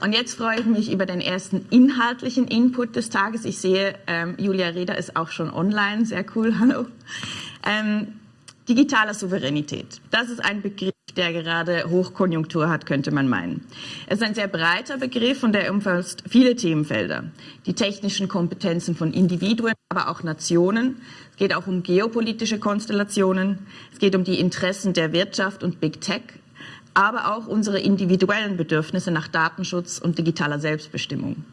Und jetzt freue ich mich über den ersten inhaltlichen Input des Tages. Ich sehe, ähm, Julia Reda ist auch schon online. Sehr cool, hallo. Ähm, digitale Souveränität. Das ist ein Begriff, der gerade Hochkonjunktur hat, könnte man meinen. Es ist ein sehr breiter Begriff und er umfasst viele Themenfelder. Die technischen Kompetenzen von Individuen, aber auch Nationen. Es geht auch um geopolitische Konstellationen. Es geht um die Interessen der Wirtschaft und Big Tech aber auch unsere individuellen Bedürfnisse nach Datenschutz und digitaler Selbstbestimmung.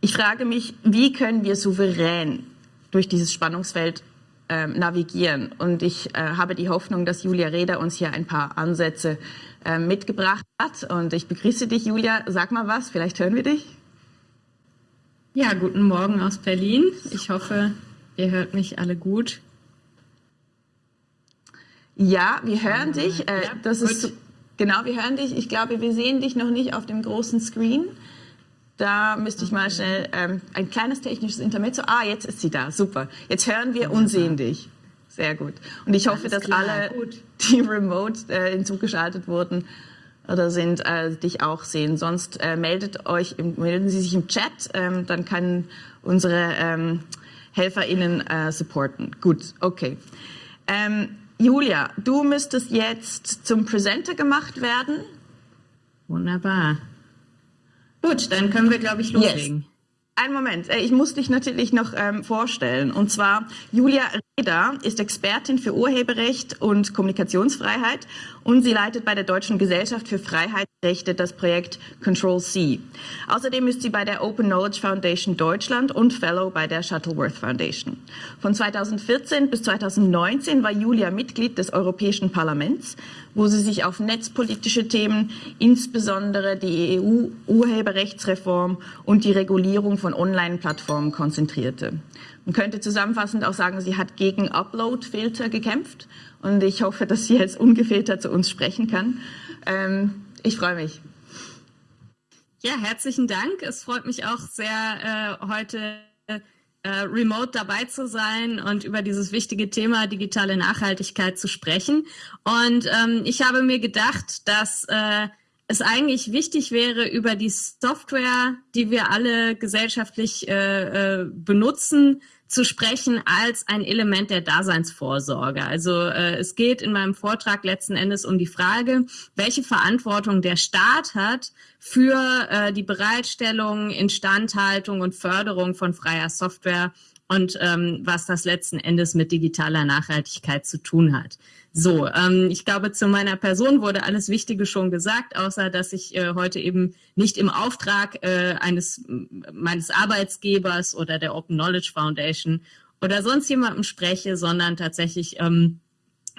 Ich frage mich, wie können wir souverän durch dieses Spannungsfeld äh, navigieren? Und ich äh, habe die Hoffnung, dass Julia Reda uns hier ein paar Ansätze äh, mitgebracht hat. Und ich begrüße dich, Julia. Sag mal was, vielleicht hören wir dich. Ja, guten Morgen aus Berlin. Ich hoffe, ihr hört mich alle gut. Ja, wir hören dich. Äh, das gut. ist genau, wir hören dich. Ich glaube, wir sehen dich noch nicht auf dem großen Screen. Da müsste ich mal schnell ähm, ein kleines technisches Intermezzo. Ah, jetzt ist sie da. Super. Jetzt hören wir und sehen dich. Sehr gut. Und ich hoffe, dass alle, gut. die remote äh, hinzugeschaltet wurden oder sind, äh, dich auch sehen. Sonst äh, meldet euch, im, melden Sie sich im Chat. Ähm, dann können unsere ähm, HelferInnen äh, supporten. Gut, okay. Ähm, Julia, du müsstest jetzt zum Presenter gemacht werden. Wunderbar. Gut, dann können wir, glaube ich, loslegen. Yes. Ein Moment, ich muss dich natürlich noch ähm, vorstellen. Und zwar Julia Reda ist Expertin für Urheberrecht und Kommunikationsfreiheit und sie leitet bei der Deutschen Gesellschaft für Freiheitsrechte das Projekt Control C. Außerdem ist sie bei der Open Knowledge Foundation Deutschland und Fellow bei der Shuttleworth Foundation. Von 2014 bis 2019 war Julia Mitglied des Europäischen Parlaments, wo sie sich auf netzpolitische Themen, insbesondere die EU-Urheberrechtsreform und die Regulierung von Online-Plattformen konzentrierte. Man könnte zusammenfassend auch sagen, sie hat gegen Upload-Filter gekämpft und ich hoffe, dass sie jetzt ungefiltert zu uns sprechen kann. Ähm, ich freue mich. Ja, herzlichen Dank. Es freut mich auch sehr, äh, heute äh, remote dabei zu sein und über dieses wichtige Thema digitale Nachhaltigkeit zu sprechen. Und ähm, ich habe mir gedacht, dass äh, es eigentlich wichtig wäre, über die Software, die wir alle gesellschaftlich äh, äh, benutzen, zu sprechen als ein Element der Daseinsvorsorge. Also äh, es geht in meinem Vortrag letzten Endes um die Frage, welche Verantwortung der Staat hat für äh, die Bereitstellung, Instandhaltung und Förderung von freier Software und ähm, was das letzten Endes mit digitaler Nachhaltigkeit zu tun hat. So, ähm, ich glaube, zu meiner Person wurde alles Wichtige schon gesagt, außer dass ich äh, heute eben nicht im Auftrag äh, eines meines Arbeitsgebers oder der Open Knowledge Foundation oder sonst jemandem spreche, sondern tatsächlich ähm,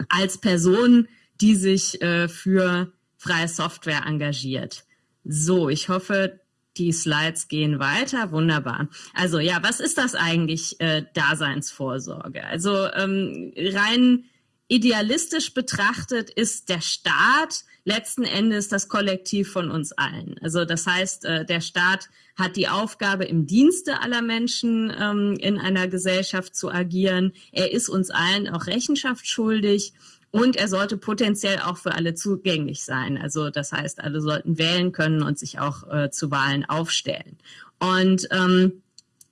als Person, die sich äh, für freie Software engagiert. So, ich hoffe, die Slides gehen weiter. Wunderbar. Also ja, was ist das eigentlich äh, Daseinsvorsorge? Also ähm, rein idealistisch betrachtet ist der Staat letzten Endes das Kollektiv von uns allen. Also das heißt, äh, der Staat hat die Aufgabe, im Dienste aller Menschen ähm, in einer Gesellschaft zu agieren. Er ist uns allen auch Rechenschaft schuldig. Und er sollte potenziell auch für alle zugänglich sein. Also das heißt, alle sollten wählen können und sich auch äh, zu Wahlen aufstellen. Und ähm,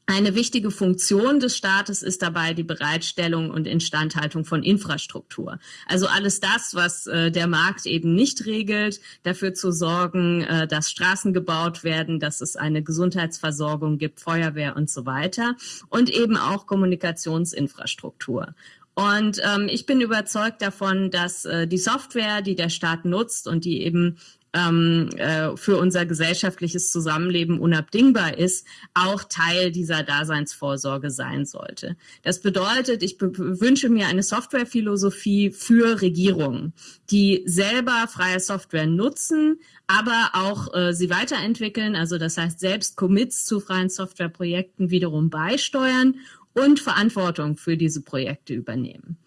eine wichtige Funktion des Staates ist dabei die Bereitstellung und Instandhaltung von Infrastruktur. Also alles das, was äh, der Markt eben nicht regelt, dafür zu sorgen, äh, dass Straßen gebaut werden, dass es eine Gesundheitsversorgung gibt, Feuerwehr und so weiter und eben auch Kommunikationsinfrastruktur. Und ähm, ich bin überzeugt davon, dass äh, die Software, die der Staat nutzt und die eben ähm, äh, für unser gesellschaftliches Zusammenleben unabdingbar ist, auch Teil dieser Daseinsvorsorge sein sollte. Das bedeutet, ich wünsche mir eine Softwarephilosophie für Regierungen, die selber freie Software nutzen, aber auch äh, sie weiterentwickeln, also das heißt selbst Commits zu freien Softwareprojekten wiederum beisteuern und Verantwortung für diese Projekte übernehmen.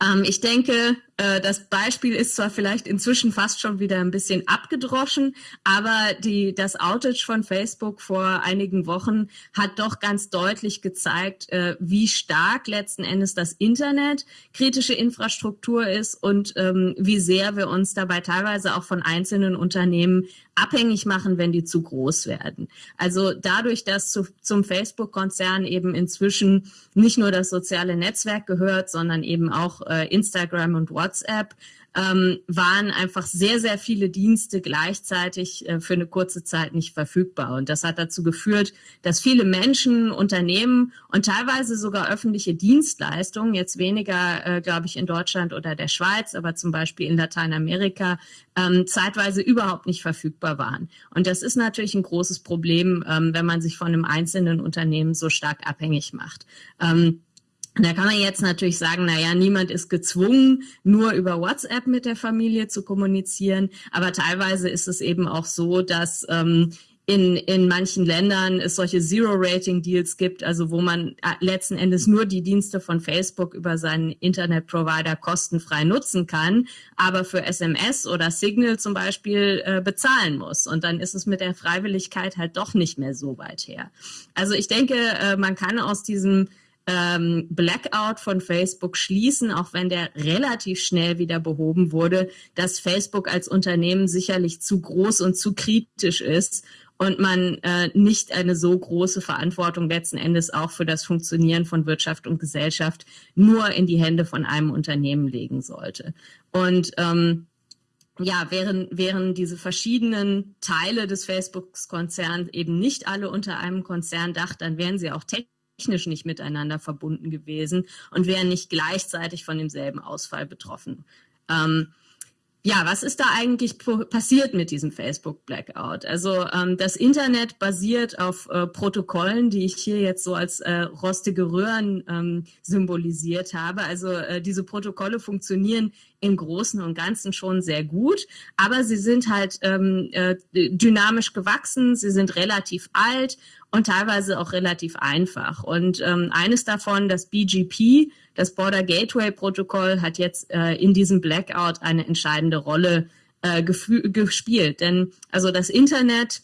Ähm, ich denke, äh, das Beispiel ist zwar vielleicht inzwischen fast schon wieder ein bisschen abgedroschen, aber die, das Outage von Facebook vor einigen Wochen hat doch ganz deutlich gezeigt, äh, wie stark letzten Endes das Internet kritische Infrastruktur ist und ähm, wie sehr wir uns dabei teilweise auch von einzelnen Unternehmen abhängig machen, wenn die zu groß werden. Also dadurch, dass zu, zum Facebook-Konzern eben inzwischen nicht nur das soziale Netzwerk gehört, sondern eben auch äh, Instagram und WhatsApp, ähm, waren einfach sehr, sehr viele Dienste gleichzeitig äh, für eine kurze Zeit nicht verfügbar. Und das hat dazu geführt, dass viele Menschen, Unternehmen und teilweise sogar öffentliche Dienstleistungen, jetzt weniger, äh, glaube ich, in Deutschland oder der Schweiz, aber zum Beispiel in Lateinamerika, ähm, zeitweise überhaupt nicht verfügbar waren. Und das ist natürlich ein großes Problem, ähm, wenn man sich von einem einzelnen Unternehmen so stark abhängig macht. Ähm, da kann man jetzt natürlich sagen, na ja, niemand ist gezwungen, nur über WhatsApp mit der Familie zu kommunizieren. Aber teilweise ist es eben auch so, dass ähm, in, in manchen Ländern es solche Zero-Rating-Deals gibt, also wo man äh, letzten Endes nur die Dienste von Facebook über seinen Internetprovider kostenfrei nutzen kann, aber für SMS oder Signal zum Beispiel äh, bezahlen muss. Und dann ist es mit der Freiwilligkeit halt doch nicht mehr so weit her. Also ich denke, äh, man kann aus diesem ähm, Blackout von Facebook schließen, auch wenn der relativ schnell wieder behoben wurde, dass Facebook als Unternehmen sicherlich zu groß und zu kritisch ist und man äh, nicht eine so große Verantwortung letzten Endes auch für das Funktionieren von Wirtschaft und Gesellschaft nur in die Hände von einem Unternehmen legen sollte. Und ähm, ja, wären, wären diese verschiedenen Teile des Facebook-Konzerns eben nicht alle unter einem Konzern dacht, dann wären sie auch technisch technisch nicht miteinander verbunden gewesen und wären nicht gleichzeitig von demselben Ausfall betroffen. Ähm, ja, was ist da eigentlich passiert mit diesem Facebook-Blackout? Also ähm, das Internet basiert auf äh, Protokollen, die ich hier jetzt so als äh, rostige Röhren ähm, symbolisiert habe. Also äh, diese Protokolle funktionieren im Großen und Ganzen schon sehr gut, aber sie sind halt ähm, äh, dynamisch gewachsen, sie sind relativ alt und teilweise auch relativ einfach. Und ähm, eines davon, das BGP, das Border Gateway Protokoll, hat jetzt äh, in diesem Blackout eine entscheidende Rolle äh, gespielt. Denn also das Internet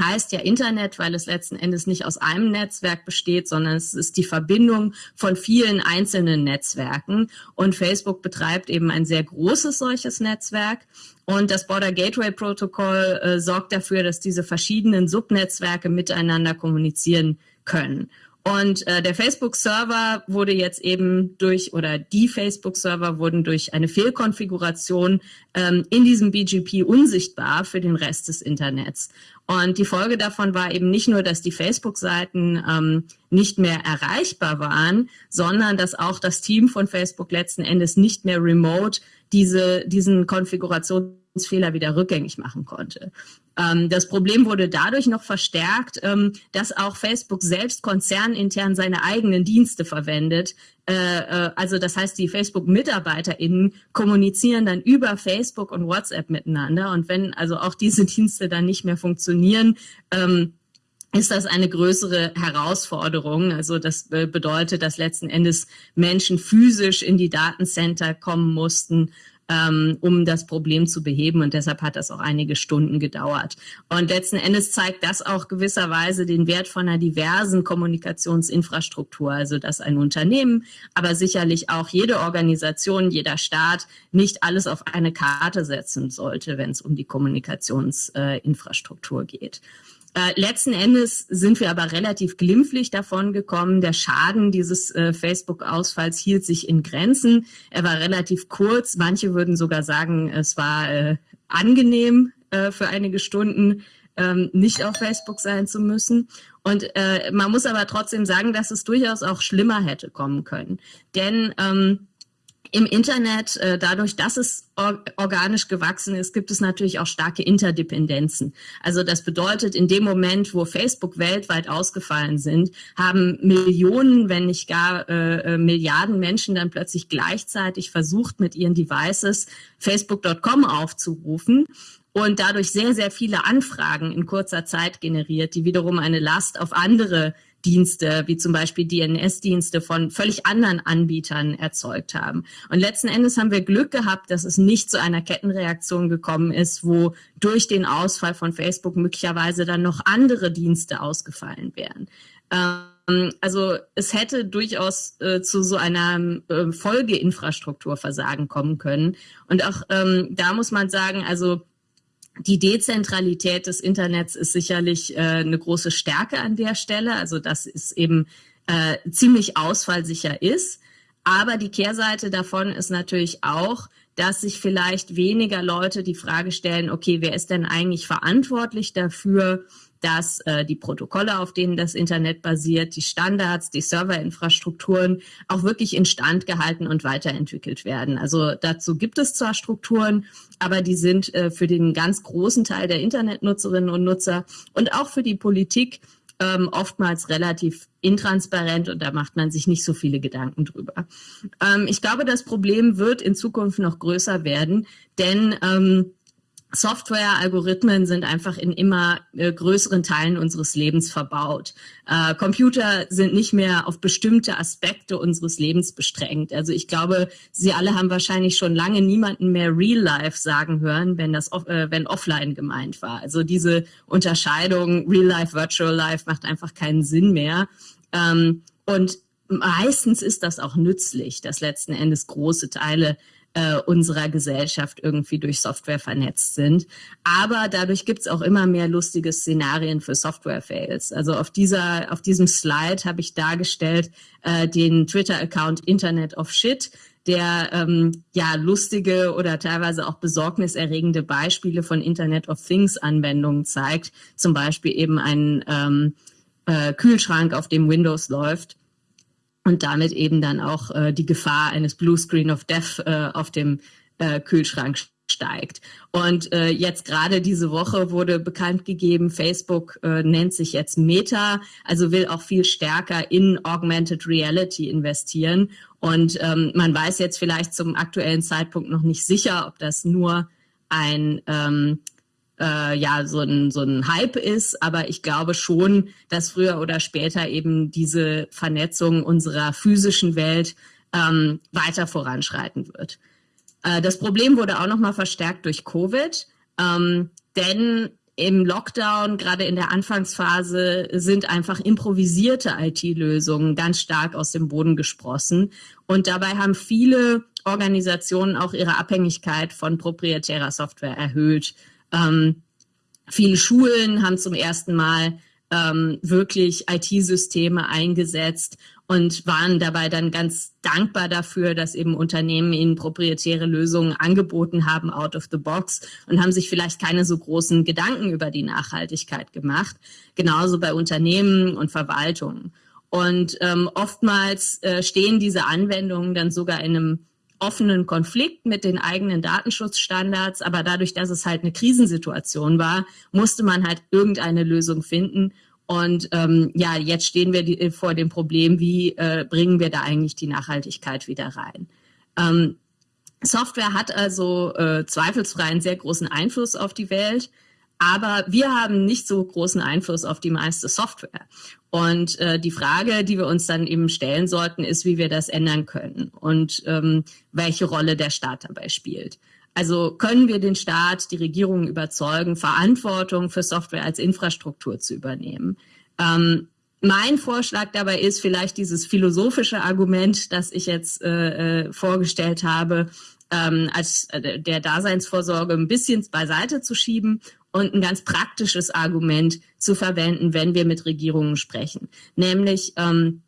heißt ja Internet, weil es letzten Endes nicht aus einem Netzwerk besteht, sondern es ist die Verbindung von vielen einzelnen Netzwerken. Und Facebook betreibt eben ein sehr großes solches Netzwerk. Und das Border Gateway Protocol äh, sorgt dafür, dass diese verschiedenen Subnetzwerke miteinander kommunizieren können. Und äh, der Facebook-Server wurde jetzt eben durch, oder die Facebook-Server wurden durch eine Fehlkonfiguration ähm, in diesem BGP unsichtbar für den Rest des Internets. Und die Folge davon war eben nicht nur, dass die Facebook-Seiten ähm, nicht mehr erreichbar waren, sondern dass auch das Team von Facebook letzten Endes nicht mehr remote diese, diesen Konfigurationsfehler wieder rückgängig machen konnte. Ähm, das Problem wurde dadurch noch verstärkt, ähm, dass auch Facebook selbst konzernintern seine eigenen Dienste verwendet. Äh, äh, also das heißt, die Facebook-MitarbeiterInnen kommunizieren dann über Facebook und WhatsApp miteinander. Und wenn also auch diese Dienste dann nicht mehr funktionieren, ähm, ist das eine größere Herausforderung. Also das bedeutet, dass letzten Endes Menschen physisch in die Datencenter kommen mussten, ähm, um das Problem zu beheben. Und deshalb hat das auch einige Stunden gedauert. Und letzten Endes zeigt das auch gewisserweise den Wert von einer diversen Kommunikationsinfrastruktur. Also dass ein Unternehmen, aber sicherlich auch jede Organisation, jeder Staat nicht alles auf eine Karte setzen sollte, wenn es um die Kommunikationsinfrastruktur äh, geht. Äh, letzten Endes sind wir aber relativ glimpflich davon gekommen. Der Schaden dieses äh, Facebook-Ausfalls hielt sich in Grenzen. Er war relativ kurz. Manche würden sogar sagen, es war äh, angenehm äh, für einige Stunden ähm, nicht auf Facebook sein zu müssen. Und äh, man muss aber trotzdem sagen, dass es durchaus auch schlimmer hätte kommen können. Denn ähm, im Internet, äh, dadurch, dass es organisch gewachsen ist, gibt es natürlich auch starke Interdependenzen. Also das bedeutet, in dem Moment, wo Facebook weltweit ausgefallen sind, haben Millionen, wenn nicht gar äh, äh Milliarden Menschen dann plötzlich gleichzeitig versucht, mit ihren Devices facebook.com aufzurufen und dadurch sehr, sehr viele Anfragen in kurzer Zeit generiert, die wiederum eine Last auf andere Dienste, wie zum Beispiel DNS-Dienste von völlig anderen Anbietern erzeugt haben. Und letzten Endes haben wir Glück gehabt, dass es nicht zu einer Kettenreaktion gekommen ist, wo durch den Ausfall von Facebook möglicherweise dann noch andere Dienste ausgefallen wären. Ähm, also es hätte durchaus äh, zu so einer äh, Folgeinfrastrukturversagen kommen können. Und auch ähm, da muss man sagen, also die Dezentralität des Internets ist sicherlich äh, eine große Stärke an der Stelle, also dass es eben äh, ziemlich ausfallsicher ist. Aber die Kehrseite davon ist natürlich auch, dass sich vielleicht weniger Leute die Frage stellen, okay, wer ist denn eigentlich verantwortlich dafür, dass äh, die Protokolle, auf denen das Internet basiert, die Standards, die Serverinfrastrukturen auch wirklich instand gehalten und weiterentwickelt werden. Also dazu gibt es zwar Strukturen, aber die sind äh, für den ganz großen Teil der Internetnutzerinnen und Nutzer und auch für die Politik ähm, oftmals relativ intransparent und da macht man sich nicht so viele Gedanken drüber. Ähm, ich glaube, das Problem wird in Zukunft noch größer werden, denn ähm, Software, Algorithmen sind einfach in immer äh, größeren Teilen unseres Lebens verbaut. Äh, Computer sind nicht mehr auf bestimmte Aspekte unseres Lebens bestrengt. Also ich glaube, Sie alle haben wahrscheinlich schon lange niemanden mehr Real Life sagen hören, wenn das äh, wenn offline gemeint war. Also diese Unterscheidung Real Life, Virtual Life macht einfach keinen Sinn mehr. Ähm, und meistens ist das auch nützlich, dass letzten Endes große Teile äh, unserer Gesellschaft irgendwie durch Software vernetzt sind. Aber dadurch gibt's auch immer mehr lustige Szenarien für Software-Fails. Also auf dieser, auf diesem Slide habe ich dargestellt äh, den Twitter-Account Internet of Shit, der ähm, ja lustige oder teilweise auch besorgniserregende Beispiele von Internet of Things Anwendungen zeigt. Zum Beispiel eben ein ähm, äh, Kühlschrank, auf dem Windows läuft und damit eben dann auch äh, die Gefahr eines Blue Screen of Death äh, auf dem äh, Kühlschrank steigt. Und äh, jetzt gerade diese Woche wurde bekannt gegeben, Facebook äh, nennt sich jetzt Meta, also will auch viel stärker in Augmented Reality investieren. Und ähm, man weiß jetzt vielleicht zum aktuellen Zeitpunkt noch nicht sicher, ob das nur ein ähm, äh, ja so ein, so ein Hype ist, aber ich glaube schon, dass früher oder später eben diese Vernetzung unserer physischen Welt ähm, weiter voranschreiten wird. Äh, das Problem wurde auch nochmal verstärkt durch Covid, ähm, denn im Lockdown, gerade in der Anfangsphase, sind einfach improvisierte IT-Lösungen ganz stark aus dem Boden gesprossen. Und dabei haben viele Organisationen auch ihre Abhängigkeit von proprietärer Software erhöht. Ähm, viele Schulen haben zum ersten Mal ähm, wirklich IT-Systeme eingesetzt und waren dabei dann ganz dankbar dafür, dass eben Unternehmen ihnen proprietäre Lösungen angeboten haben, out of the box und haben sich vielleicht keine so großen Gedanken über die Nachhaltigkeit gemacht. Genauso bei Unternehmen und Verwaltungen. Und ähm, oftmals äh, stehen diese Anwendungen dann sogar in einem offenen Konflikt mit den eigenen Datenschutzstandards, aber dadurch, dass es halt eine Krisensituation war, musste man halt irgendeine Lösung finden. Und ähm, ja, jetzt stehen wir die, vor dem Problem, wie äh, bringen wir da eigentlich die Nachhaltigkeit wieder rein. Ähm, Software hat also äh, zweifelsfrei einen sehr großen Einfluss auf die Welt. Aber wir haben nicht so großen Einfluss auf die meiste Software. Und äh, die Frage, die wir uns dann eben stellen sollten, ist, wie wir das ändern können und ähm, welche Rolle der Staat dabei spielt. Also können wir den Staat, die Regierungen überzeugen, Verantwortung für Software als Infrastruktur zu übernehmen? Ähm, mein Vorschlag dabei ist vielleicht dieses philosophische Argument, das ich jetzt äh, äh vorgestellt habe, ähm, als äh, der Daseinsvorsorge ein bisschen beiseite zu schieben und ein ganz praktisches Argument zu verwenden, wenn wir mit Regierungen sprechen. Nämlich ähm,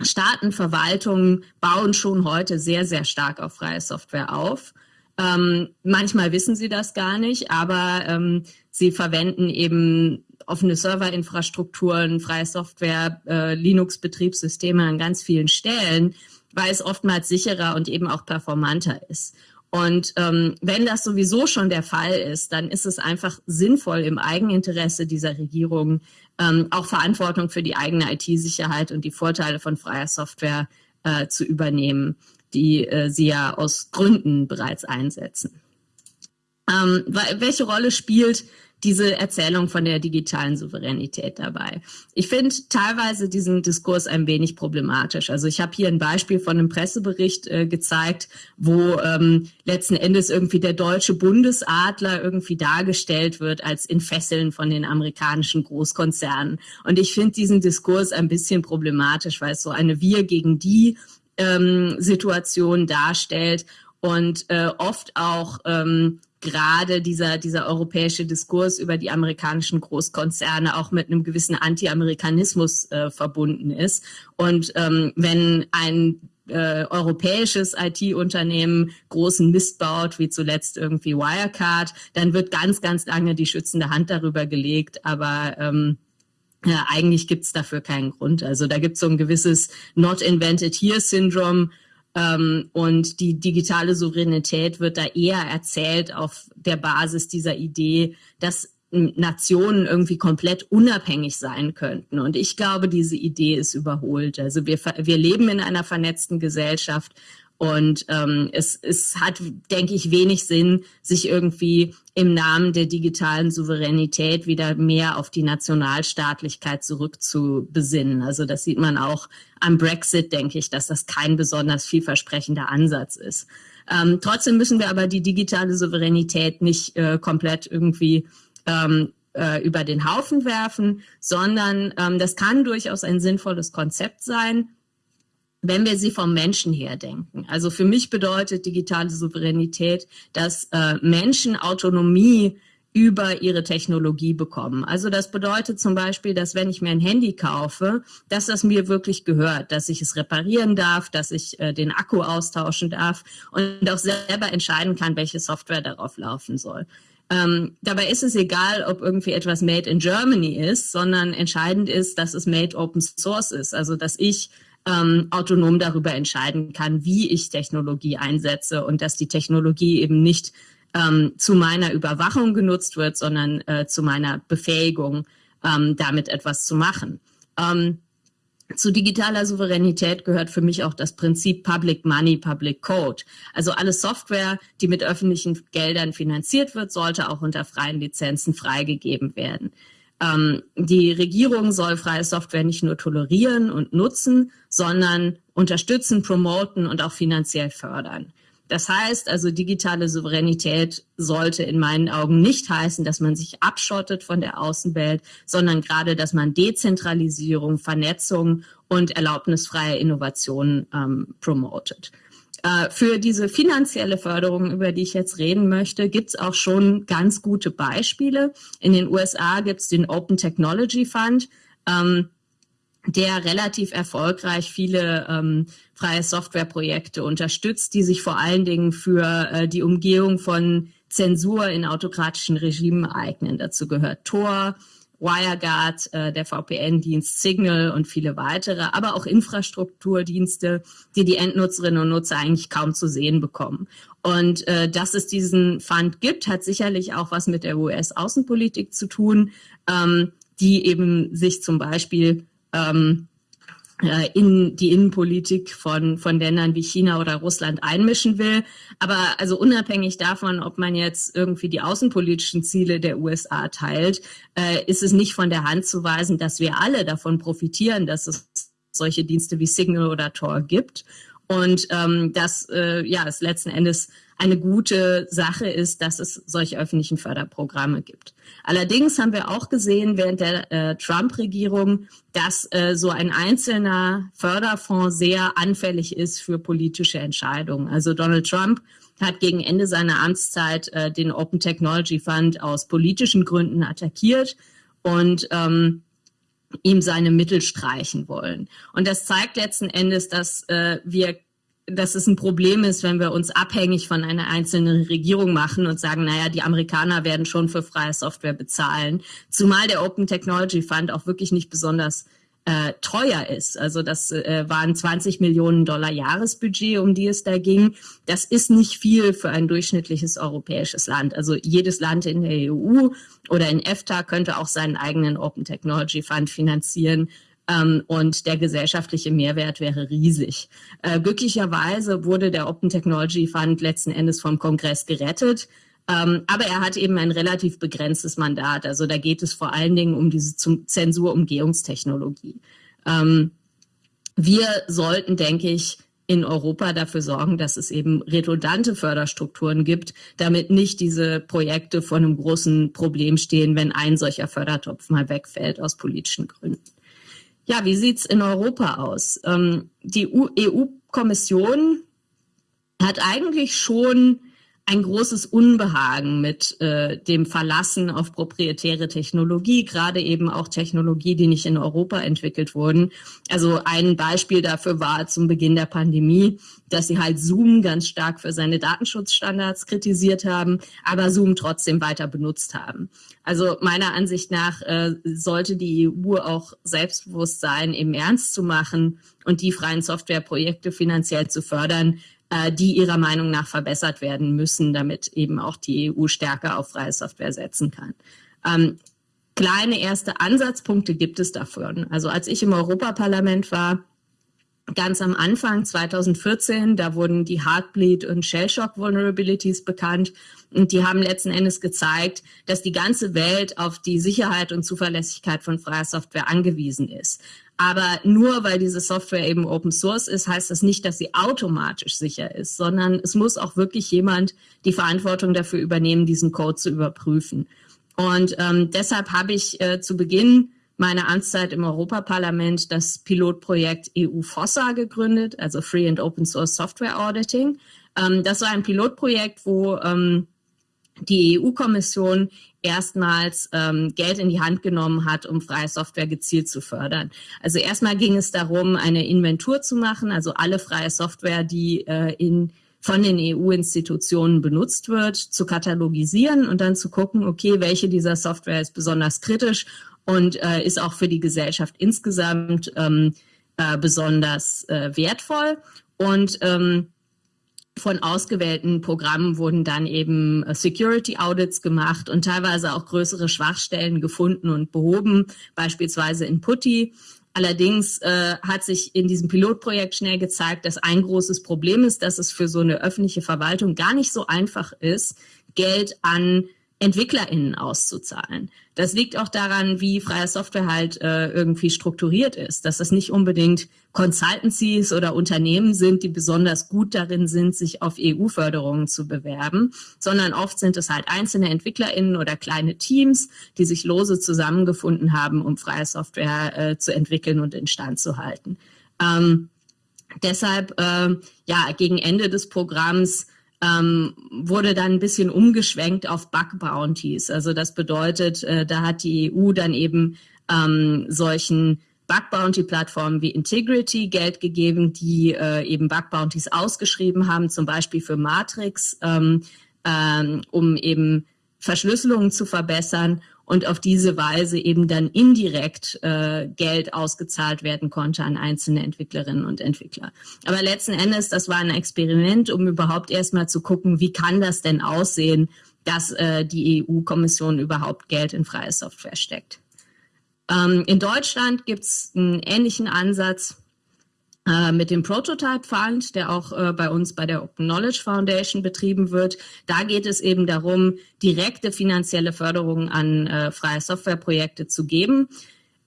Staaten, Verwaltungen bauen schon heute sehr, sehr stark auf freie Software auf. Ähm, manchmal wissen sie das gar nicht, aber ähm, sie verwenden eben offene Serverinfrastrukturen, freie Software, äh, Linux-Betriebssysteme an ganz vielen Stellen, weil es oftmals sicherer und eben auch performanter ist. Und ähm, wenn das sowieso schon der Fall ist, dann ist es einfach sinnvoll im Eigeninteresse dieser Regierung ähm, auch Verantwortung für die eigene IT-Sicherheit und die Vorteile von freier Software äh, zu übernehmen, die äh, sie ja aus Gründen bereits einsetzen. Ähm, welche Rolle spielt diese Erzählung von der digitalen Souveränität dabei. Ich finde teilweise diesen Diskurs ein wenig problematisch. Also ich habe hier ein Beispiel von einem Pressebericht äh, gezeigt, wo ähm, letzten Endes irgendwie der deutsche Bundesadler irgendwie dargestellt wird als in Fesseln von den amerikanischen Großkonzernen. Und ich finde diesen Diskurs ein bisschen problematisch, weil es so eine Wir gegen die ähm, Situation darstellt und äh, oft auch ähm, gerade dieser, dieser europäische Diskurs über die amerikanischen Großkonzerne auch mit einem gewissen Anti-Amerikanismus äh, verbunden ist. Und ähm, wenn ein äh, europäisches IT-Unternehmen großen Mist baut, wie zuletzt irgendwie Wirecard, dann wird ganz, ganz lange die schützende Hand darüber gelegt. Aber ähm, ja, eigentlich gibt's dafür keinen Grund. Also da gibt's so ein gewisses Not Invented Here-Syndrom. Ähm, und die digitale Souveränität wird da eher erzählt auf der Basis dieser Idee, dass Nationen irgendwie komplett unabhängig sein könnten. Und ich glaube, diese Idee ist überholt. Also wir, wir leben in einer vernetzten Gesellschaft und ähm, es, es hat, denke ich, wenig Sinn, sich irgendwie im Namen der digitalen Souveränität wieder mehr auf die Nationalstaatlichkeit zurückzubesinnen. Also das sieht man auch am Brexit, denke ich, dass das kein besonders vielversprechender Ansatz ist. Ähm, trotzdem müssen wir aber die digitale Souveränität nicht äh, komplett irgendwie ähm, äh, über den Haufen werfen, sondern ähm, das kann durchaus ein sinnvolles Konzept sein, wenn wir sie vom Menschen her denken. Also für mich bedeutet digitale Souveränität, dass äh, Menschen Autonomie über ihre Technologie bekommen. Also das bedeutet zum Beispiel, dass wenn ich mir ein Handy kaufe, dass das mir wirklich gehört, dass ich es reparieren darf, dass ich äh, den Akku austauschen darf und auch selber entscheiden kann, welche Software darauf laufen soll. Ähm, dabei ist es egal, ob irgendwie etwas made in Germany ist, sondern entscheidend ist, dass es made open source ist. Also dass ich ähm, autonom darüber entscheiden kann, wie ich Technologie einsetze und dass die Technologie eben nicht ähm, zu meiner Überwachung genutzt wird, sondern äh, zu meiner Befähigung, ähm, damit etwas zu machen. Ähm, zu digitaler Souveränität gehört für mich auch das Prinzip Public Money, Public Code. Also alle Software, die mit öffentlichen Geldern finanziert wird, sollte auch unter freien Lizenzen freigegeben werden. Ähm, die Regierung soll freie Software nicht nur tolerieren und nutzen, sondern unterstützen, promoten und auch finanziell fördern. Das heißt also, digitale Souveränität sollte in meinen Augen nicht heißen, dass man sich abschottet von der Außenwelt, sondern gerade, dass man Dezentralisierung, Vernetzung und erlaubnisfreie Innovation ähm, promotet. Äh, für diese finanzielle Förderung, über die ich jetzt reden möchte, gibt es auch schon ganz gute Beispiele. In den USA gibt es den Open Technology Fund. Ähm, der relativ erfolgreich viele ähm, freie Softwareprojekte unterstützt, die sich vor allen Dingen für äh, die Umgehung von Zensur in autokratischen Regimen eignen. Dazu gehört Tor, WireGuard, äh, der VPN-Dienst Signal und viele weitere, aber auch Infrastrukturdienste, die die Endnutzerinnen und Nutzer eigentlich kaum zu sehen bekommen. Und äh, dass es diesen Fund gibt, hat sicherlich auch was mit der US-Außenpolitik zu tun, ähm, die eben sich zum Beispiel ähm, äh, in die Innenpolitik von, von Ländern wie China oder Russland einmischen will. Aber also unabhängig davon, ob man jetzt irgendwie die außenpolitischen Ziele der USA teilt, äh, ist es nicht von der Hand zu weisen, dass wir alle davon profitieren, dass es solche Dienste wie Signal oder Tor gibt. Und ähm, dass äh, ja, es letzten Endes eine gute Sache ist, dass es solche öffentlichen Förderprogramme gibt. Allerdings haben wir auch gesehen während der äh, Trump-Regierung, dass äh, so ein einzelner Förderfonds sehr anfällig ist für politische Entscheidungen. Also Donald Trump hat gegen Ende seiner Amtszeit äh, den Open Technology Fund aus politischen Gründen attackiert und ähm, ihm seine Mittel streichen wollen. Und das zeigt letzten Endes, dass äh, wir dass es ein Problem ist, wenn wir uns abhängig von einer einzelnen Regierung machen und sagen, naja, die Amerikaner werden schon für freie Software bezahlen. Zumal der Open Technology Fund auch wirklich nicht besonders äh, teuer ist. Also das äh, waren 20 Millionen Dollar Jahresbudget, um die es da ging. Das ist nicht viel für ein durchschnittliches europäisches Land. Also jedes Land in der EU oder in EFTA könnte auch seinen eigenen Open Technology Fund finanzieren. Ähm, und der gesellschaftliche Mehrwert wäre riesig. Äh, glücklicherweise wurde der Open Technology Fund letzten Endes vom Kongress gerettet. Ähm, aber er hat eben ein relativ begrenztes Mandat. Also da geht es vor allen Dingen um diese Zensurumgehungstechnologie. Ähm, wir sollten, denke ich, in Europa dafür sorgen, dass es eben redundante Förderstrukturen gibt, damit nicht diese Projekte vor einem großen Problem stehen, wenn ein solcher Fördertopf mal wegfällt aus politischen Gründen. Ja, wie sieht's in Europa aus? Ähm, die EU-Kommission hat eigentlich schon ein großes Unbehagen mit äh, dem Verlassen auf proprietäre Technologie, gerade eben auch Technologie, die nicht in Europa entwickelt wurden. Also ein Beispiel dafür war zum Beginn der Pandemie, dass sie halt Zoom ganz stark für seine Datenschutzstandards kritisiert haben, aber Zoom trotzdem weiter benutzt haben. Also meiner Ansicht nach äh, sollte die EU auch selbstbewusst sein, eben ernst zu machen und die freien Softwareprojekte finanziell zu fördern, äh, die ihrer Meinung nach verbessert werden müssen, damit eben auch die EU stärker auf freie Software setzen kann. Ähm, kleine erste Ansatzpunkte gibt es davon. Also als ich im Europaparlament war, ganz am Anfang 2014, da wurden die Heartbleed und Shellshock Vulnerabilities bekannt und die haben letzten Endes gezeigt, dass die ganze Welt auf die Sicherheit und Zuverlässigkeit von freier Software angewiesen ist. Aber nur weil diese Software eben Open Source ist, heißt das nicht, dass sie automatisch sicher ist, sondern es muss auch wirklich jemand die Verantwortung dafür übernehmen, diesen Code zu überprüfen. Und ähm, deshalb habe ich äh, zu Beginn meiner Amtszeit im Europaparlament das Pilotprojekt EU FOSSA gegründet, also Free and Open Source Software Auditing. Ähm, das war ein Pilotprojekt, wo ähm, die EU-Kommission erstmals ähm, Geld in die Hand genommen hat, um freie Software gezielt zu fördern. Also erstmal ging es darum, eine Inventur zu machen, also alle freie Software, die äh, in von den EU-Institutionen benutzt wird, zu katalogisieren und dann zu gucken, okay, welche dieser Software ist besonders kritisch und äh, ist auch für die Gesellschaft insgesamt ähm, äh, besonders äh, wertvoll. Und ähm, von ausgewählten Programmen wurden dann eben äh, Security Audits gemacht und teilweise auch größere Schwachstellen gefunden und behoben, beispielsweise in Putty. Allerdings äh, hat sich in diesem Pilotprojekt schnell gezeigt, dass ein großes Problem ist, dass es für so eine öffentliche Verwaltung gar nicht so einfach ist, Geld an EntwicklerInnen auszuzahlen. Das liegt auch daran, wie freie Software halt äh, irgendwie strukturiert ist, dass das nicht unbedingt Consultancies oder Unternehmen sind, die besonders gut darin sind, sich auf EU-Förderungen zu bewerben, sondern oft sind es halt einzelne EntwicklerInnen oder kleine Teams, die sich lose zusammengefunden haben, um freie Software äh, zu entwickeln und instand zu halten. Ähm, deshalb, äh, ja, gegen Ende des Programms ähm, wurde dann ein bisschen umgeschwenkt auf Bug Bounties. Also das bedeutet, äh, da hat die EU dann eben ähm, solchen Bug Bounty Plattformen wie Integrity Geld gegeben, die äh, eben Bug Bounties ausgeschrieben haben, zum Beispiel für Matrix, ähm, ähm, um eben Verschlüsselungen zu verbessern und auf diese Weise eben dann indirekt äh, Geld ausgezahlt werden konnte an einzelne Entwicklerinnen und Entwickler. Aber letzten Endes, das war ein Experiment, um überhaupt erstmal zu gucken, wie kann das denn aussehen, dass äh, die EU-Kommission überhaupt Geld in freie Software steckt. Ähm, in Deutschland gibt es einen ähnlichen Ansatz mit dem Prototype Fund, der auch äh, bei uns bei der Open Knowledge Foundation betrieben wird. Da geht es eben darum, direkte finanzielle Förderung an äh, freie Softwareprojekte zu geben.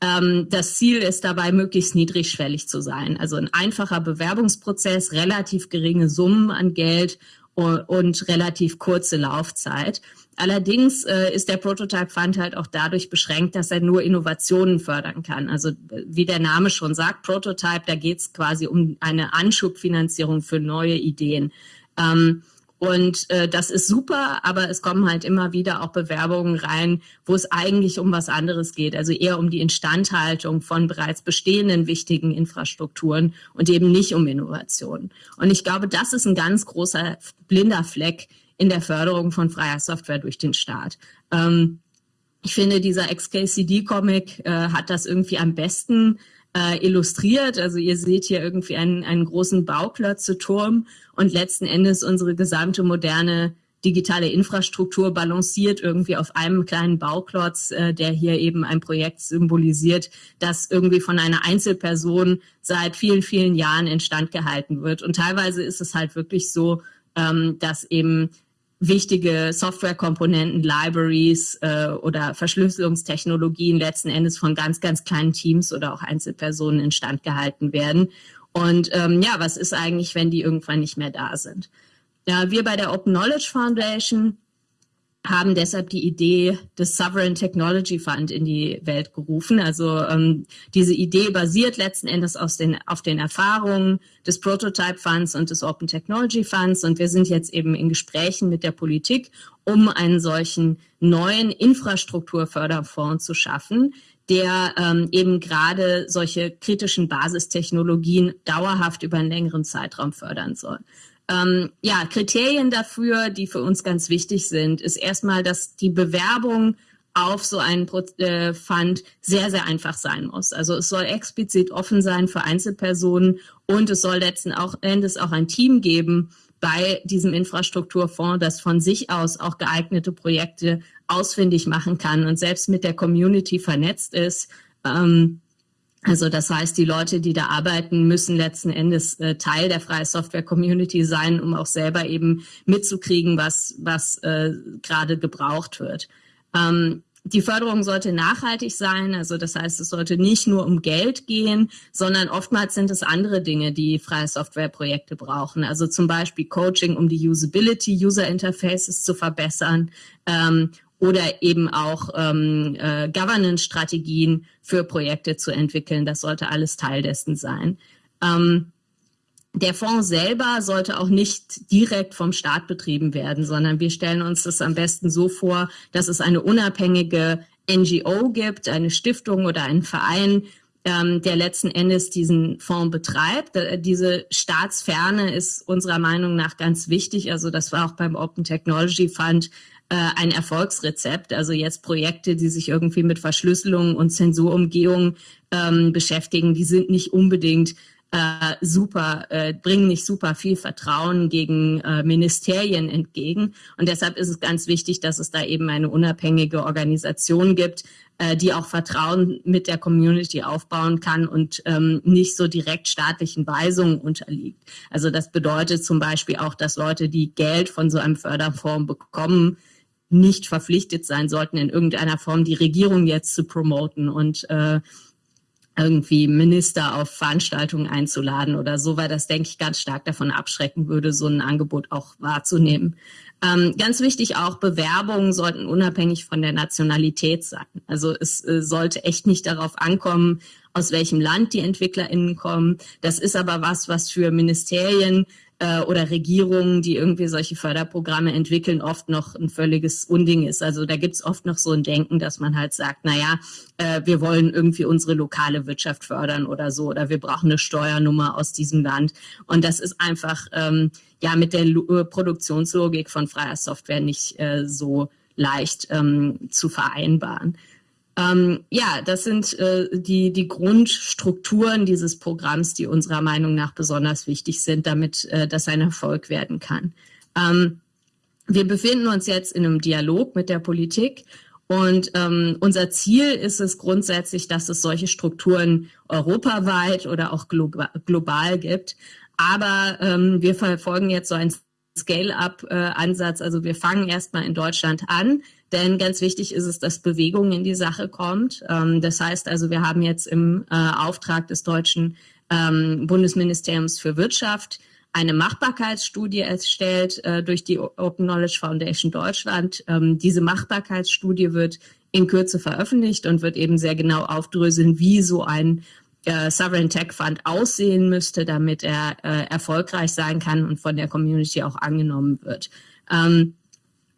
Ähm, das Ziel ist dabei, möglichst niedrigschwellig zu sein. Also ein einfacher Bewerbungsprozess, relativ geringe Summen an Geld und, und relativ kurze Laufzeit. Allerdings äh, ist der Prototype Fund halt auch dadurch beschränkt, dass er nur Innovationen fördern kann. Also wie der Name schon sagt, Prototype, da geht es quasi um eine Anschubfinanzierung für neue Ideen. Ähm, und äh, das ist super, aber es kommen halt immer wieder auch Bewerbungen rein, wo es eigentlich um was anderes geht, also eher um die Instandhaltung von bereits bestehenden wichtigen Infrastrukturen und eben nicht um Innovationen. Und ich glaube, das ist ein ganz großer blinder Fleck in der Förderung von freier Software durch den Staat. Ähm, ich finde, dieser XKCD-Comic äh, hat das irgendwie am besten äh, illustriert. Also ihr seht hier irgendwie einen, einen großen Bauklötze-Turm und letzten Endes unsere gesamte moderne digitale Infrastruktur balanciert irgendwie auf einem kleinen Bauklotz, äh, der hier eben ein Projekt symbolisiert, das irgendwie von einer Einzelperson seit vielen, vielen Jahren instand gehalten wird. Und teilweise ist es halt wirklich so, ähm, dass eben wichtige Softwarekomponenten, Libraries äh, oder Verschlüsselungstechnologien letzten Endes von ganz, ganz kleinen Teams oder auch Einzelpersonen instand gehalten werden. Und ähm, ja, was ist eigentlich, wenn die irgendwann nicht mehr da sind? Ja, wir bei der Open Knowledge Foundation haben deshalb die Idee des Sovereign Technology Fund in die Welt gerufen. Also ähm, diese Idee basiert letzten Endes aus den, auf den Erfahrungen des Prototype Funds und des Open Technology Funds. Und wir sind jetzt eben in Gesprächen mit der Politik, um einen solchen neuen Infrastrukturförderfonds zu schaffen, der ähm, eben gerade solche kritischen Basistechnologien dauerhaft über einen längeren Zeitraum fördern soll. Ähm, ja, Kriterien dafür, die für uns ganz wichtig sind, ist erstmal, dass die Bewerbung auf so einen äh, Fund sehr, sehr einfach sein muss. Also es soll explizit offen sein für Einzelpersonen und es soll letzten Endes auch ein Team geben bei diesem Infrastrukturfonds, das von sich aus auch geeignete Projekte ausfindig machen kann und selbst mit der Community vernetzt ist. Ähm, also das heißt, die Leute, die da arbeiten, müssen letzten Endes äh, Teil der freie Software Community sein, um auch selber eben mitzukriegen, was, was äh, gerade gebraucht wird. Ähm, die Förderung sollte nachhaltig sein, also das heißt, es sollte nicht nur um Geld gehen, sondern oftmals sind es andere Dinge, die freie Softwareprojekte brauchen. Also zum Beispiel Coaching, um die Usability, User Interfaces zu verbessern ähm, oder eben auch ähm, äh, Governance-Strategien für Projekte zu entwickeln. Das sollte alles Teil dessen sein. Ähm, der Fonds selber sollte auch nicht direkt vom Staat betrieben werden, sondern wir stellen uns das am besten so vor, dass es eine unabhängige NGO gibt, eine Stiftung oder einen Verein, ähm, der letzten Endes diesen Fonds betreibt. Äh, diese Staatsferne ist unserer Meinung nach ganz wichtig. Also das war auch beim Open Technology Fund äh, ein Erfolgsrezept. Also jetzt Projekte, die sich irgendwie mit Verschlüsselung und Zensurumgehung ähm, beschäftigen, die sind nicht unbedingt äh, super, äh, bringen nicht super viel Vertrauen gegen äh, Ministerien entgegen. Und deshalb ist es ganz wichtig, dass es da eben eine unabhängige Organisation gibt, äh, die auch Vertrauen mit der Community aufbauen kann und ähm, nicht so direkt staatlichen Weisungen unterliegt. Also das bedeutet zum Beispiel auch, dass Leute, die Geld von so einem Förderfonds bekommen, nicht verpflichtet sein sollten, in irgendeiner Form die Regierung jetzt zu promoten und äh, irgendwie Minister auf Veranstaltungen einzuladen oder so, weil das, denke ich, ganz stark davon abschrecken würde, so ein Angebot auch wahrzunehmen. Ähm, ganz wichtig auch, Bewerbungen sollten unabhängig von der Nationalität sein. Also es äh, sollte echt nicht darauf ankommen, aus welchem Land die EntwicklerInnen kommen. Das ist aber was, was für Ministerien äh, oder Regierungen, die irgendwie solche Förderprogramme entwickeln, oft noch ein völliges Unding ist. Also da gibt's oft noch so ein Denken, dass man halt sagt, na ja, äh, wir wollen irgendwie unsere lokale Wirtschaft fördern oder so, oder wir brauchen eine Steuernummer aus diesem Land. Und das ist einfach ähm, ja mit der L äh, Produktionslogik von freier Software nicht äh, so leicht ähm, zu vereinbaren. Ähm, ja, das sind äh, die, die Grundstrukturen dieses Programms, die unserer Meinung nach besonders wichtig sind, damit äh, das ein Erfolg werden kann. Ähm, wir befinden uns jetzt in einem Dialog mit der Politik und ähm, unser Ziel ist es grundsätzlich, dass es solche Strukturen europaweit oder auch global gibt. Aber ähm, wir verfolgen jetzt so einen Scale-up-Ansatz. Also wir fangen erstmal in Deutschland an denn ganz wichtig ist es, dass Bewegung in die Sache kommt. Ähm, das heißt also, wir haben jetzt im äh, Auftrag des deutschen ähm, Bundesministeriums für Wirtschaft eine Machbarkeitsstudie erstellt äh, durch die Open Knowledge Foundation Deutschland. Ähm, diese Machbarkeitsstudie wird in Kürze veröffentlicht und wird eben sehr genau aufdröseln, wie so ein äh, Sovereign Tech Fund aussehen müsste, damit er äh, erfolgreich sein kann und von der Community auch angenommen wird. Ähm,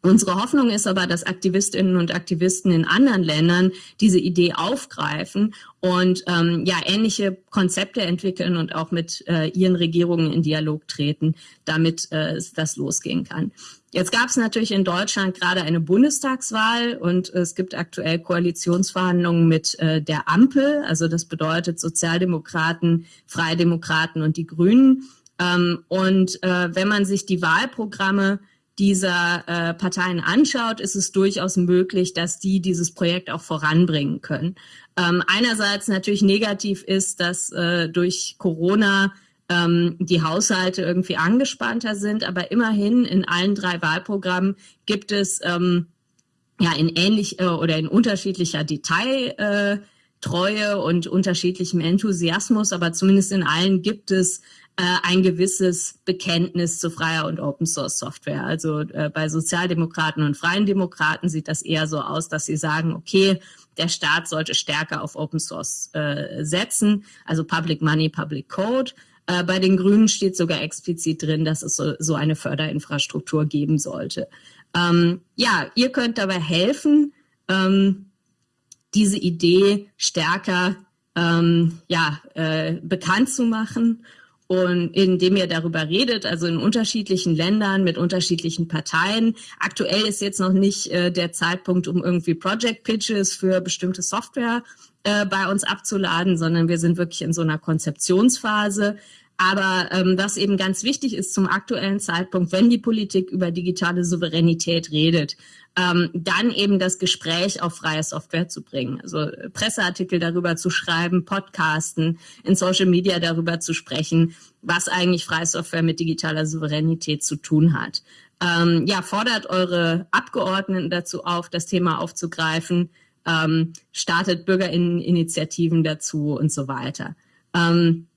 Unsere Hoffnung ist aber, dass Aktivistinnen und Aktivisten in anderen Ländern diese Idee aufgreifen und ähm, ja ähnliche Konzepte entwickeln und auch mit äh, ihren Regierungen in Dialog treten, damit äh, das losgehen kann. Jetzt gab es natürlich in Deutschland gerade eine Bundestagswahl und es gibt aktuell Koalitionsverhandlungen mit äh, der Ampel, also das bedeutet Sozialdemokraten, Freidemokraten und die Grünen. Ähm, und äh, wenn man sich die Wahlprogramme dieser äh, Parteien anschaut, ist es durchaus möglich, dass die dieses Projekt auch voranbringen können. Ähm, einerseits natürlich negativ ist, dass äh, durch Corona ähm, die Haushalte irgendwie angespannter sind. Aber immerhin in allen drei Wahlprogrammen gibt es ähm, ja in ähnlich äh, oder in unterschiedlicher Detailtreue äh, und unterschiedlichem Enthusiasmus, aber zumindest in allen gibt es äh, ein gewisses Bekenntnis zu freier und Open Source Software. Also äh, bei Sozialdemokraten und Freien Demokraten sieht das eher so aus, dass sie sagen, okay, der Staat sollte stärker auf Open Source äh, setzen, also Public Money, Public Code. Äh, bei den Grünen steht sogar explizit drin, dass es so, so eine Förderinfrastruktur geben sollte. Ähm, ja, ihr könnt dabei helfen, ähm, diese Idee stärker ähm, ja, äh, bekannt zu machen und indem ihr darüber redet, also in unterschiedlichen Ländern mit unterschiedlichen Parteien. Aktuell ist jetzt noch nicht äh, der Zeitpunkt, um irgendwie Project Pitches für bestimmte Software äh, bei uns abzuladen, sondern wir sind wirklich in so einer Konzeptionsphase. Aber ähm, was eben ganz wichtig ist zum aktuellen Zeitpunkt, wenn die Politik über digitale Souveränität redet, ähm, dann eben das Gespräch auf freie Software zu bringen. Also äh, Presseartikel darüber zu schreiben, Podcasten, in Social Media darüber zu sprechen, was eigentlich freie Software mit digitaler Souveränität zu tun hat. Ähm, ja, fordert eure Abgeordneten dazu auf, das Thema aufzugreifen, ähm, startet Bürgerinneninitiativen dazu und so weiter. Ähm,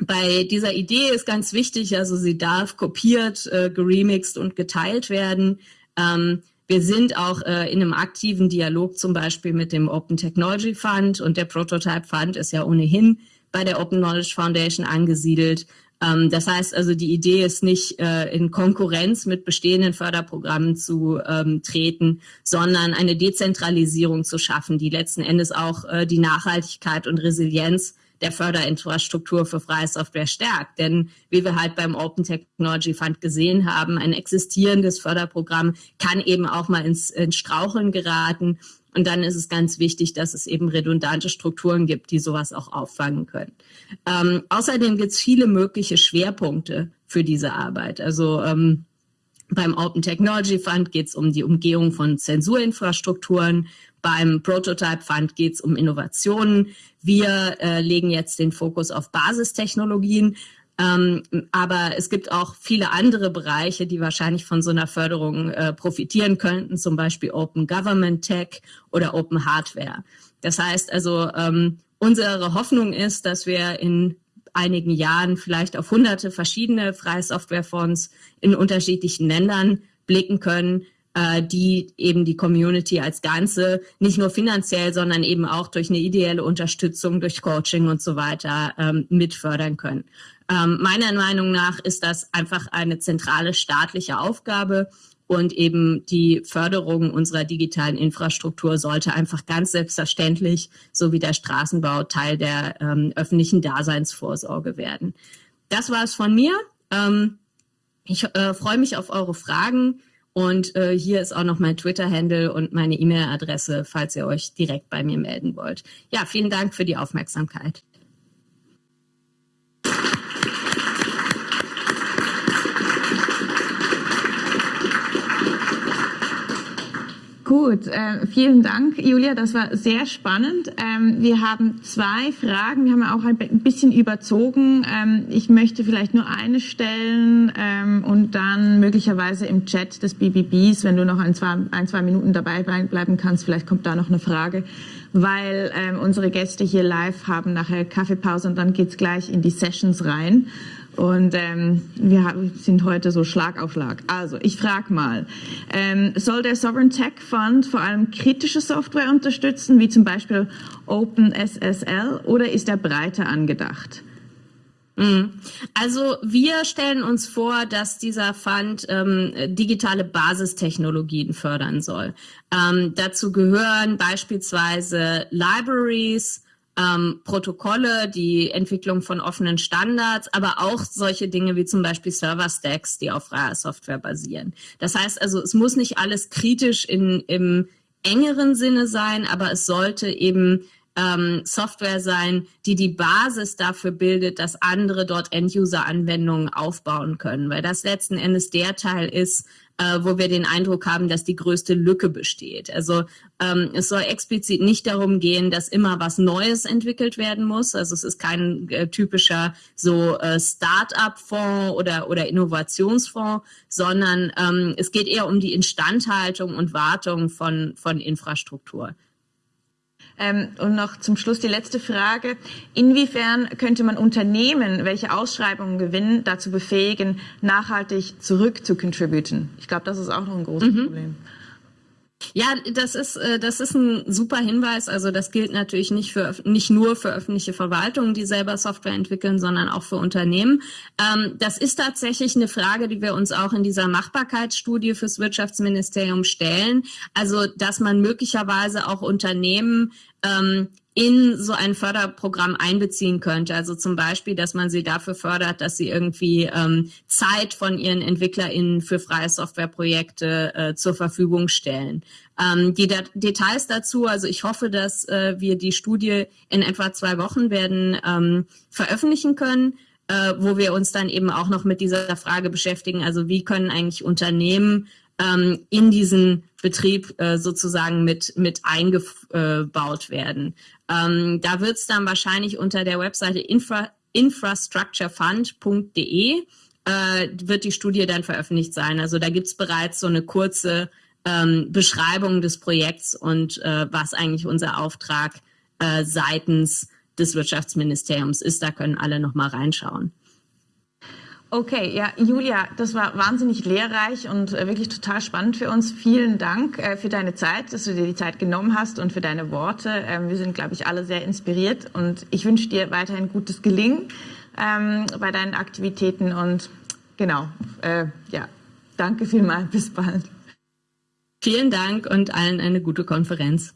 bei dieser Idee ist ganz wichtig, also sie darf kopiert, äh, geremixed und geteilt werden. Ähm, wir sind auch äh, in einem aktiven Dialog zum Beispiel mit dem Open Technology Fund und der Prototype Fund ist ja ohnehin bei der Open Knowledge Foundation angesiedelt. Ähm, das heißt also, die Idee ist nicht äh, in Konkurrenz mit bestehenden Förderprogrammen zu ähm, treten, sondern eine Dezentralisierung zu schaffen, die letzten Endes auch äh, die Nachhaltigkeit und Resilienz der Förderinfrastruktur für freie Software stärkt. Denn wie wir halt beim Open Technology Fund gesehen haben, ein existierendes Förderprogramm kann eben auch mal ins, ins Straucheln geraten. Und dann ist es ganz wichtig, dass es eben redundante Strukturen gibt, die sowas auch auffangen können. Ähm, außerdem gibt es viele mögliche Schwerpunkte für diese Arbeit. Also ähm, beim Open Technology Fund geht es um die Umgehung von Zensurinfrastrukturen. Beim Prototype Fund geht es um Innovationen. Wir äh, legen jetzt den Fokus auf Basistechnologien. Ähm, aber es gibt auch viele andere Bereiche, die wahrscheinlich von so einer Förderung äh, profitieren könnten, zum Beispiel Open Government Tech oder Open Hardware. Das heißt also, ähm, unsere Hoffnung ist, dass wir in einigen Jahren vielleicht auf hunderte verschiedene freie Softwarefonds in unterschiedlichen Ländern blicken können, äh, die eben die Community als Ganze nicht nur finanziell, sondern eben auch durch eine ideelle Unterstützung, durch Coaching und so weiter ähm, mitfördern können. Ähm, meiner Meinung nach ist das einfach eine zentrale staatliche Aufgabe und eben die Förderung unserer digitalen Infrastruktur sollte einfach ganz selbstverständlich, so wie der Straßenbau, Teil der ähm, öffentlichen Daseinsvorsorge werden. Das war es von mir. Ähm, ich äh, freue mich auf eure Fragen. Und äh, hier ist auch noch mein Twitter-Handle und meine E-Mail-Adresse, falls ihr euch direkt bei mir melden wollt. Ja, vielen Dank für die Aufmerksamkeit. Gut, äh, vielen Dank, Julia. Das war sehr spannend. Ähm, wir haben zwei Fragen. Wir haben auch ein bisschen überzogen. Ähm, ich möchte vielleicht nur eine stellen ähm, und dann möglicherweise im Chat des BBBs, wenn du noch ein zwei, ein, zwei Minuten dabei bleiben kannst, vielleicht kommt da noch eine Frage, weil ähm, unsere Gäste hier live haben nachher Kaffeepause und dann geht's gleich in die Sessions rein. Und ähm, wir sind heute so Schlag auf Schlag. Also, ich frage mal, ähm, soll der Sovereign Tech Fund vor allem kritische Software unterstützen, wie zum Beispiel OpenSSL, oder ist er breiter angedacht? Mhm. Also wir stellen uns vor, dass dieser Fund ähm, digitale Basistechnologien fördern soll. Ähm, dazu gehören beispielsweise Libraries, ähm, Protokolle, die Entwicklung von offenen Standards, aber auch solche Dinge wie zum Beispiel Server-Stacks, die auf freier Software basieren. Das heißt also, es muss nicht alles kritisch in, im engeren Sinne sein, aber es sollte eben ähm, Software sein, die die Basis dafür bildet, dass andere dort End-User-Anwendungen aufbauen können, weil das letzten Endes der Teil ist, äh, wo wir den Eindruck haben, dass die größte Lücke besteht. Also ähm, es soll explizit nicht darum gehen, dass immer was Neues entwickelt werden muss. Also es ist kein äh, typischer so äh, Start-up-Fonds oder, oder Innovationsfonds, sondern ähm, es geht eher um die Instandhaltung und Wartung von, von Infrastruktur. Ähm, und noch zum Schluss die letzte Frage. Inwiefern könnte man Unternehmen, welche Ausschreibungen gewinnen, dazu befähigen, nachhaltig zurück zu contributen? Ich glaube, das ist auch noch ein großes mhm. Problem. Ja, das ist, äh, das ist ein super Hinweis. Also das gilt natürlich nicht, für, nicht nur für öffentliche Verwaltungen, die selber Software entwickeln, sondern auch für Unternehmen. Ähm, das ist tatsächlich eine Frage, die wir uns auch in dieser Machbarkeitsstudie fürs Wirtschaftsministerium stellen. Also, dass man möglicherweise auch Unternehmen ähm, in so ein Förderprogramm einbeziehen könnte. Also zum Beispiel, dass man sie dafür fördert, dass sie irgendwie ähm, Zeit von ihren EntwicklerInnen für freie Softwareprojekte äh, zur Verfügung stellen. Ähm, die Dat Details dazu, also ich hoffe, dass äh, wir die Studie in etwa zwei Wochen werden ähm, veröffentlichen können, äh, wo wir uns dann eben auch noch mit dieser Frage beschäftigen. Also wie können eigentlich Unternehmen ähm, in diesen Betrieb äh, sozusagen mit, mit eingebaut werden. Ähm, da wird es dann wahrscheinlich unter der Webseite infra, infrastructurefund.de äh, wird die Studie dann veröffentlicht sein. Also da gibt es bereits so eine kurze ähm, Beschreibung des Projekts und äh, was eigentlich unser Auftrag äh, seitens des Wirtschaftsministeriums ist. Da können alle noch mal reinschauen. Okay, ja, Julia, das war wahnsinnig lehrreich und äh, wirklich total spannend für uns. Vielen Dank äh, für deine Zeit, dass du dir die Zeit genommen hast und für deine Worte. Ähm, wir sind, glaube ich, alle sehr inspiriert und ich wünsche dir weiterhin gutes Gelingen ähm, bei deinen Aktivitäten und genau, äh, ja, danke vielmals, bis bald. Vielen Dank und allen eine gute Konferenz.